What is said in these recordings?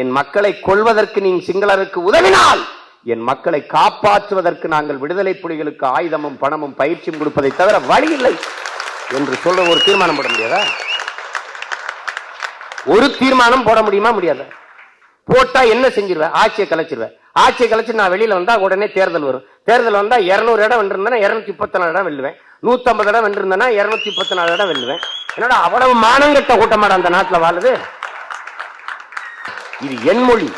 என் மக்களை கொள்வதற்கு நீ சிங்களருக்கு உதவினால் என் மக்களை காப்பாற்றுவதற்கு நாங்கள் விடுதலை புலிகளுக்கு ஆயுதமும் பணமும் பயிற்சியும் கொடுப்பதை தவிர வழி இல்லை என்று சொல்ல ஒரு தீர்மானம் போட முடியாதா? ஒரு தீர்மானம் போட முடியுமா முடியாத? போட்டா என்ன செஞ்சிருவேன்? ஆட்சியை கலைச்சிருவேன். ஆட்சியை கலைச்சு நான் வெளியில வந்தா உடனே தேர்தல் வரும். தேர்தல் வந்தா இருநூறு இடம் வென்றிருந்தேன்னா இருநூத்தி முப்பத்தி நாலு இடம் வெல்லுவேன். நூத்தம்பது இடம் வென்றிருந்தேன்னா இருநூத்தி முப்பத்தி நாலு இடம் வெல்லுவேன். என்னடா அவ்வளவு மானங்கட்ட கூட்டமாட அந்த நாட்டில் வாழுது? இது என் மொழி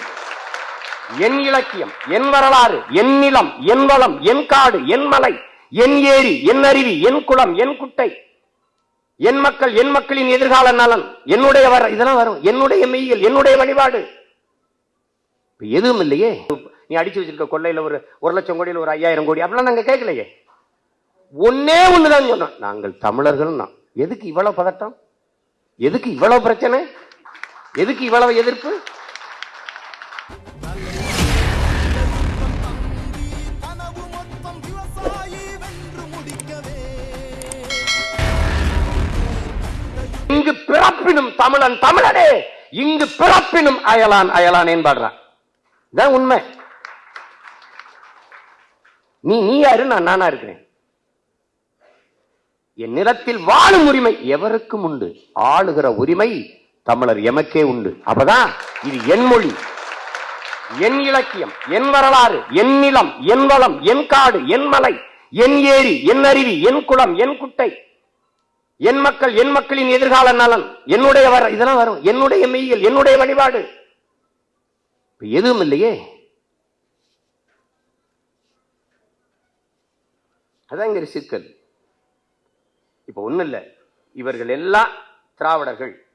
என் இலக்கியம் என் வரலாறு என் நிலம் என் வளம் என் காடு என் மலை என் ஏரி என் அருவி என் குளம் என் குட்டை என் மக்கள் என் மக்களின் எதிர்கால நலன் என்னுடைய வர இதெல்லாம் வரும். என்னுடைய மெய்யல் என்னுடைய வழிபாடு. எதுவும் இல்லையே? நீ அடிச்சு வச்சிருக்க கொள்ளையில ஒரு ஒரு லட்சம் கோடியில் ஒரு ஐயாயிரம் கோடி அப்படிலாம் நாங்க கேட்கலையே. ஒன்னே ஒண்ணுதான் சொன்னோம். நாங்கள் தமிழர்கள் தான். எதுக்கு இவ்வளவு பதட்டம்? எதுக்கு இவ்வளவு பிரச்சனை? எதுக்கு இவ்வளவு எதிர்ப்பு? பிறப்பினும் தமிழன் தமிழனே இங்கு பிறப்பினும் அயலான் அயலான் என்பாடுறான். இதான் உண்மை. நீ நீ யாரு? நான் நானா இருக்கிறேன். என் நிலத்தில் வாழும் உரிமை எவருக்கும் உண்டு? ஆளுகிற உரிமை தமிழர் எமக்கே உண்டு. அப்பதான் இது என் மொழி என் இலக்கியம் என் வரலாறு என் நிலம் என் வளம் என் காடு என் மலை என் ஏரி என் அருவி என் குளம் என் குட்டை. என் மக்கள் என் மக்களின் எதிர்கால நலன். என்னுடைய வர இதெல்லாம் வரும். என்னுடைய மெய்யல் என்னுடைய வழிபாடு. எதுவும் இல்லையே? அதான் இங்க சிக்கல். இப்ப ஒண்ணும் இல்ல. இவர்கள் எல்லாம் திராவிடர்கள்.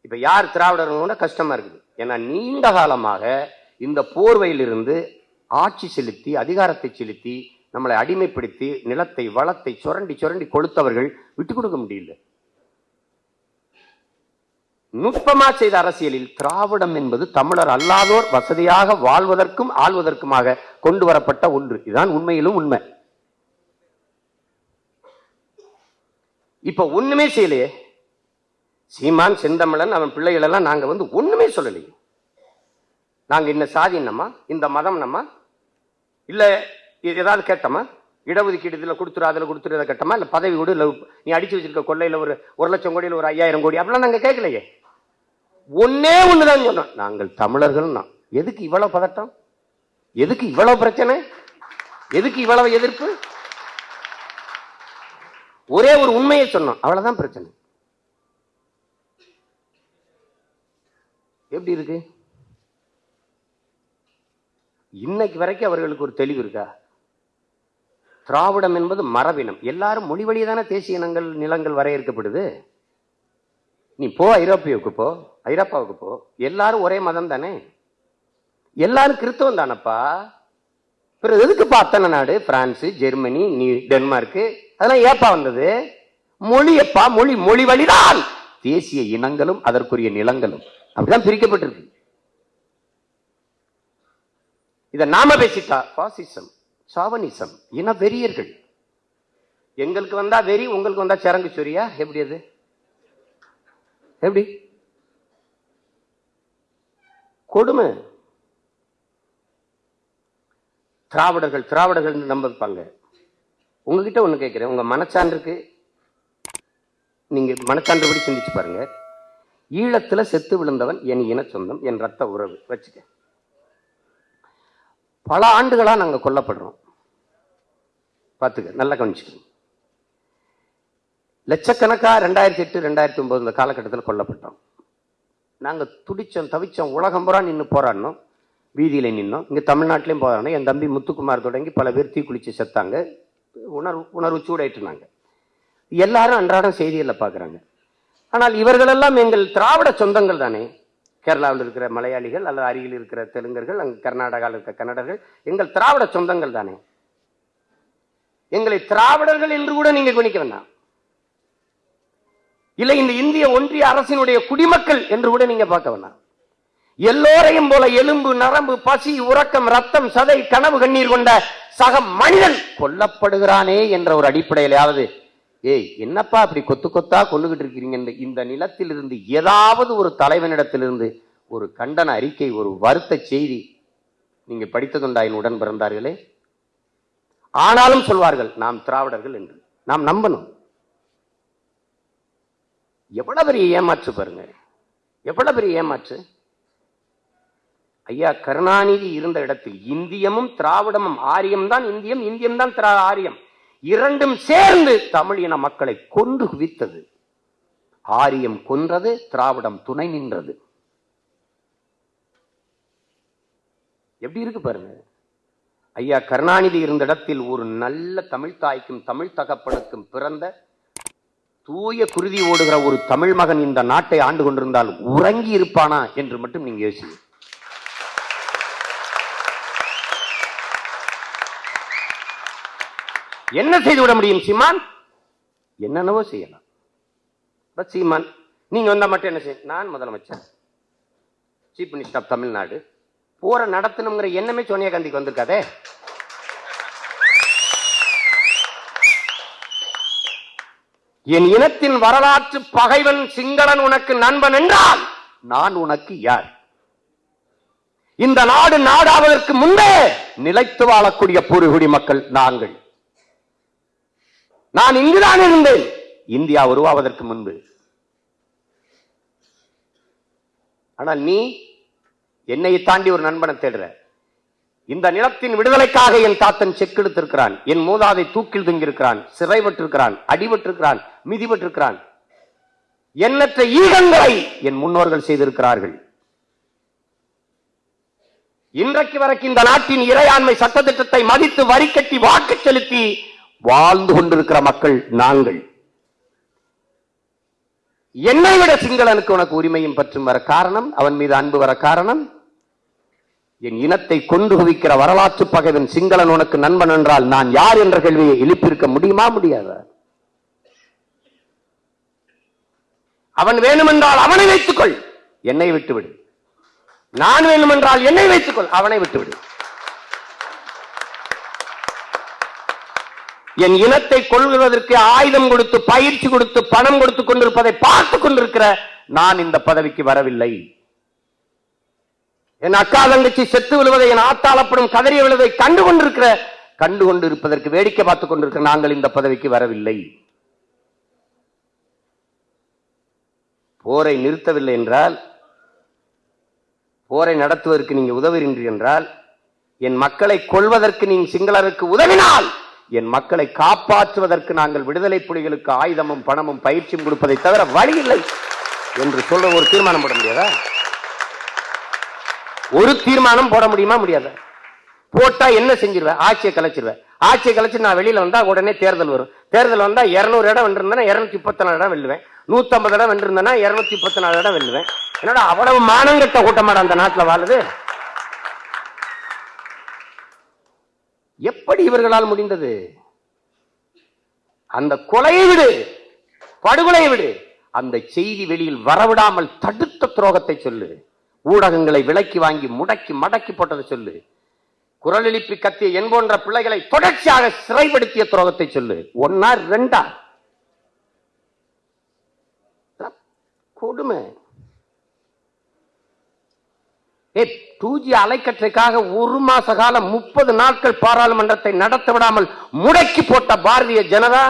இப்ப யார் திராவிடர்கள் கஷ்டமா இருக்குது. ஏன்னா நீண்ட காலமாக இந்த போர்வையிலிருந்து ஆட்சி செலுத்தி அதிகாரத்தை செலுத்தி நம்மளை அடிமைப்படுத்தி நிலத்தை வளத்தை சுரண்டி சுரண்டி கொளுத்தவர்கள் விட்டு கொடுக்க முடியல. நுட்பமா செய்த அரசியலில் திராவிடம் என்பது தமிழர் அல்லாதோர் வசதியாக வாழ்வதற்கும் ஆள்வதற்குமாக கொண்டு வரப்பட்ட ஒன்று. இதுதான் உண்மையிலும் உண்மை. இப்ப ஒண்ணுமே செய்யலையே. சீமான் செந்தமிழன் அவன் பிள்ளைகள் எல்லாம் நாங்க வந்து ஒண்ணுமே சொல்லலையே. நாங்க இந்த சாதி என்னம்மா? இந்த மதம் நம்ம இல்ல ஏதாவது கேட்டோமா? இடஒதுக்கீடு இதுல கொடுத்துரு அதில் கொடுத்துரு இதை கேட்டோமா? இல்லை பதவி கூட இல்லை நீ அடிச்சு வச்சிருக்க கொள்ளையில் ஒரு ஒரு லட்சம் கோடியில் ஒரு ஐயாயிரம் கோடி அப்படிலாம் நாங்கள் கேட்கலையே. ஒன்னே தான் சொன்னோம். நாங்கள் தமிழர்கள் தான். எதுக்கு இவ்வளவு பதட்டம்? எதுக்கு இவ்வளவு பிரச்சனை? எதுக்கு இவ்வளவு எதிர்ப்பு? ஒரே ஒரு உண்மையை சொன்னோம். அவ்வளோதான் பிரச்சனை. எப்படி இருக்கு? இன்னைக்கு வரைக்கும் அவர்களுக்கு ஒரு தெளிவு இருக்கா? திராவிடம் என்பது மரபினம். எல்லாரும் மொழி வழியதான தேசிய இனங்கள் நிலங்கள் வரையறுக்கப்படுது? நீ போ ஐரோப்பியாவுக்கு போ ஐரோப்பாவுக்கு போ. எல்லாரும் ஒரே மதம் தானே எல்லாரும் கிறிஸ்தவம் தானப்பா? பிறகு எதுக்குப்பா அத்தனை நாடு? பிரான்ஸ் ஜெர்மனி நீ டென்மார்க்கு அதெல்லாம் ஏப்பா வந்தது? மொழியப்பா மொழி மொழி வழிதான். தேசிய இனங்களும் அதற்குரிய நிலங்களும். அப்படிதான் பிரிக்கப்பட்டிருக்கு. இதை நாம பேசிட்டா பாசிசம். சாவனிசம் இன வெறியர்கள் எங்களுக்கு வந்தா வெறி உங்களுக்கு வந்தா சரங்கு சொரியா? எப்படி அது? எப்படி? கொடுமை. திராவிடர்கள் திராவிடர்கள் நம்பிப்பாங்க. உங்ககிட்ட ஒண்ணு கேட்கிறேன் உங்க மனச்சான்றுக்கு நீங்க மனச்சான்றுபடி சிந்திச்சு பாருங்க. ஈழத்துல செத்து விழுந்தவன் என் இன சொந்தம் என் ரத்த உறவு. வச்சுக்க. பல ஆண்டுகளாக நாங்கள் கொல்லப்படுறோம். பார்த்துக்க நல்லா கவனிச்சுக்கணும் லட்சக்கணக்காக ரெண்டாயிரத்தி எட்டு ரெண்டாயிரத்தி ஒம்பது இந்த காலகட்டத்தில் கொல்லப்பட்டோம். நாங்கள் துடிச்சோம் தவிச்சோம் உலகம் பூரா நின்று போராடினோம். வீதியில் நின்னோம். இங்கே தமிழ்நாட்டிலையும் போராடினோம். என் தம்பி முத்துக்குமார் தொடங்கி பல பேர் தீக்குளிச்சு செத்தாங்க. உணர்வு உணர்வு சூடாயிட்டுனாங்க எல்லாரும் அன்றாடம் செய்திகளில் பார்க்குறாங்க. ஆனால் இவர்களெல்லாம் எங்கள் திராவிட சொந்தங்கள் தானே. கேரளாவில் இருக்கிற மலையாளிகள் அல்லது அருகில் இருக்கிற தெலுங்கர்கள் அங்கே கர்நாடகாவில் இருக்கிற கன்னடர்கள் எங்கள் திராவிட சொந்தங்கள் தானே. எங்களை திராவிடர்கள் என்று கூட நீங்க கவனிக்க வேண்டாம். இல்லை இந்த இந்திய ஒன்றிய அரசினுடைய குடிமக்கள் என்று கூட நீங்க பார்க்க வேண்டாம். எல்லோரையும் போல எலும்பு நரம்பு பசி உறக்கம் ரத்தம் சதை கனவு கண்ணீர் கொண்ட சக மனிதன் கொல்லப்படுகிறானே என்ற ஒரு அடிப்படையிலாவது ஏய் என்னப்பா அப்படி கொத்து கொத்தா கொண்டுகிட்டு இருக்கிறீங்க? இந்த நிலத்திலிருந்து ஏதாவது ஒரு தலைவனிடத்திலிருந்து ஒரு கண்டன அறிக்கை ஒரு வருத்த செய்தி நீங்க படித்ததுண்டா? என் உடன் பிறந்தார்களே. ஆனாலும் சொல்வார்கள் நாம் திராவிடர்கள் என்று. நாம் நம்பணும். எவ்வளவு பெரிய ஏமாற்று பாருங்க. எவ்வளவு பெரிய ஏமாற்று. ஐயா கருணாநிதி இருந்த இடத்தில் இந்தியமும் திராவிடமும் ஆரியம் தான் இந்தியம் இந்தியம் தான் திரா ஆரியம். இரண்டும் சேர்ந்து தமிழ் இன மக்களை கொன்று குவித்தது. ஆரியம் கொன்றது திராவிடம் துணை நின்றது. எப்படி இருக்கு பாருங்க. ஐயா கருணாநிதி இருந்த இடத்தில் ஒரு நல்ல தமிழ் தாய்க்கும் தமிழ் தகப்பனுக்கும் பிறந்த தூய குருதி ஓடுகிற ஒரு தமிழ் மகன் இந்த நாட்டை ஆண்டு கொண்டிருந்தால் உறங்கி இருப்பானா என்று மட்டும் நீங்க யோசிங்க. என்ன செய்து விட முடியும் சீமான்? என்னென்னவோ செய்யலாம். சீமான் நீங்க வந்தா மட்டும் என்ன செய்ய நான் முதலமைச்சர். சீஃப் மினிஸ்டர் ஆஃப் தமிழ்நாடு போற நடத்தணுங்கிற எண்ணமே சோனியா காந்திக்கு வந்திருக்காதே? என் இனத்தின் வரலாற்று பகைவன் சிங்களன் உனக்கு நண்பன் என்றால் நான் உனக்கு யார்? இந்த நாடு நாடாவதற்கு முன்பே நிலைத்து வாழக்கூடிய பூர்வகுடி மக்கள் நாங்கள். நான் இங்குதான் இருந்தேன். இந்தியா உருவாவதற்கு முன்பு. ஆனால் நீ என்னை தாண்டி ஒரு நண்பனை தேடுற. இந்த நிலத்தின் விடுதலைக்காக என் தாத்தன் செக்கெடுத்திருக்கிறான் என் மூதாதை தூக்கில் தொங்கியிருக்கிறான். சிறைபட்டிருக்கிறான் அடிபட்டிருக்கிறான் மிதிபட்டிருக்கிறான் எண்ணற்ற ஈகங்களை என் முன்னோர்கள் செய்திருக்கிறார்கள். இன்றைக்கு வரைக்கும் இந்த நாட்டின் இறையாண்மை சட்டத்திட்டத்தை மதித்து வரி கட்டி வாக்கு செலுத்தி வாழ்ந்து கொண்டிருக்கிற மக்கள் நாங்கள். என்னை விட சிங்களனுக்கு உனக்கு உரிமையும் பற்றும் வர காரணம் அவன் மீது அன்பு வர காரணம் என் இனத்தை கொண்டு குவிக்கிற வரலாற்று பகைவன் சிங்களன் உனக்கு நண்பன் என்றால் நான் யார் என்ற கேள்வியை எழுப்பியிருக்க முடியுமா முடியாத? அவன் வேணுமென்றால் அவனை வைத்துக்கொள். என்னை விட்டுவிடு. நான் வேண்டுமென்றால் என்னை வைத்துக்கொள். அவனை விட்டுவிடு. என் இனத்தை கொள்வதற்கு ஆயுதம் கொடுத்து பயிற்சி கொடுத்து பணம் கொடுத்து கொண்டிருப்பதை பார்த்து கொண்டிருக்கிற நான் இந்த பதவிக்கு வரவில்லை. என் அக்கா தங்கச்சி செத்து விழுவதை என் ஆத்தாளப்படும் கதறி விழுவதை கண்டு கொண்டிருக்கிற கண்டு கொண்டிருப்பதற்கு வேடிக்கை பார்த்துக் கொண்டிருக்கிற நாங்கள் இந்த பதவிக்கு வரவில்லை. போரை நிறுத்தவில்லை என்றால் போரை நடத்துவதற்கு நீங்க உதவுகின்றீர்கள் என்றால் என் மக்களை கொள்வதற்கு நீங்க சிங்களருக்கு உதவினால் என் மக்களை காப்பாற்றுவதற்கு நாங்கள் விடுதலை புலிகளுக்கு ஆயுதமும் பணமும் பயிற்சியும் கொடுப்பதை தவிர வழி இல்லை என்று சொல்ற ஒரு தீர்மானம் போட முடியாதா? ஒரு தீர்மானம் போட முடியுமா முடியாதா? போட்டா என்ன செஞ்சிருவேன் ஆட்சியை கலைச்சிருவேன் ஆட்சியை கலைச்சு நான் வெளியில வந்தா உடனே தேர்தல் வரும். தேர்தல் வந்தா இருநூறு இடம் வென்றிருந்தேன்னா இருநூத்தி முப்பத்தி நாலு இடம் வெல்லுவேன். நூத்தம்பது இடம் வென்றிருந்தேன்னா இருநூத்தி முப்பத்தி நாலு இடம் வெல்லுவேன். என்னடா அவ்வளவு மானங்கட்ட கூட்டமாடா அந்த நாட்டுல வாழுது? எப்படி இவர்களால் முடிந்தது? அந்த கொலையை விடு படுகொலையை விடு. அந்த செய்தி வெளியில் வரவிடாமல் தடுத்த துரோகத்தை சொல்லு. ஊடகங்களை விலக்கி வாங்கி முடக்கி மடக்கி போட்டதை சொல்லு. குரல் எழுப்பி கத்திய என் போன்ற பிள்ளைகளை தொடர்ச்சியாக சிறைப்படுத்திய துரோகத்தை சொல்லு. ஒன்னா ரெண்டா? கொடுமை. டூ ஜி அலைக்கற்றைக்காக ஒரு மாச காலம் முப்பது நாட்கள் பாராளுமன்றத்தை நடத்த விடாமல் முடக்கி போட்ட பாரதிய ஜனதா?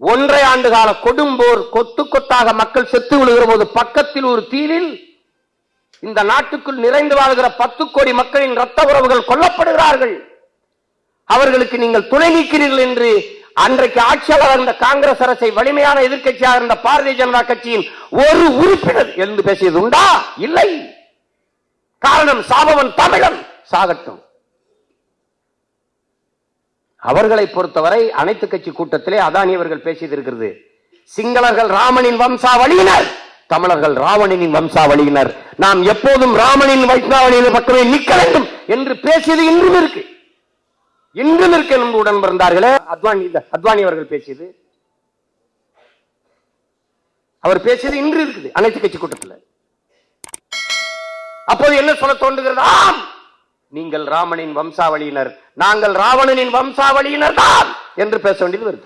ஒன்றை ஆண்டு கால கொடும்போர் கொத்து கொத்தாக மக்கள் செத்து விழுகிற போது பக்கத்தில் ஒரு தீவில் இந்த நாட்டுக்குள் நிறைந்து வாழ்கிற பத்து கோடி மக்களின் ரத்த உறவுகள் கொல்லப்படுகிறார்கள். அவர்களுக்கு நீங்கள் துணை நீக்கிறீர்கள் என்று அன்றைக்கு ஆட்சியாளர் இருந்த காங்கிரஸ் அரசை வலிமையான எதிர்க்கட்சியாக இருந்த பாரதிய ஜனதா கட்சியின் ஒரு உறுப்பினர் எழுந்து பேசியது உண்டா இல்லை. காரணம் சாபவன் தமிழன் சாகட்டும். அவர்களை பொறுத்தவரை அனைத்து கட்சி கூட்டத்திலே அதானி அவர்கள் பேசியது இருக்கிறது. சிங்களர்கள் ராமனின் வம்சாவளியினர். தமிழர்கள் ராவணனின் வம்சாவளியினர். நாம் எப்போதும் ராமனின் வம்சாவளியின் பக்கமே நிற்க வேண்டும் என்று பேசியது இன்றும் இருக்கு. இன்றும் இருக்கு என்று உடன் பிறந்தார்களே அத்வானி அத்வானி அவர்கள் பேசியது. அவர் பேசியது இன்று இருக்குது அனைத்து கட்சி கூட்டத்தில். அப்போது என்ன சொல்ல தோன்றுகிறது? ஆம்! நீங்கள் ராமனின் வம்சாவளியினர். நாங்கள் ராவணனின் வம்சாவளியினர் தான் என்று பேச வேண்டியது வருது.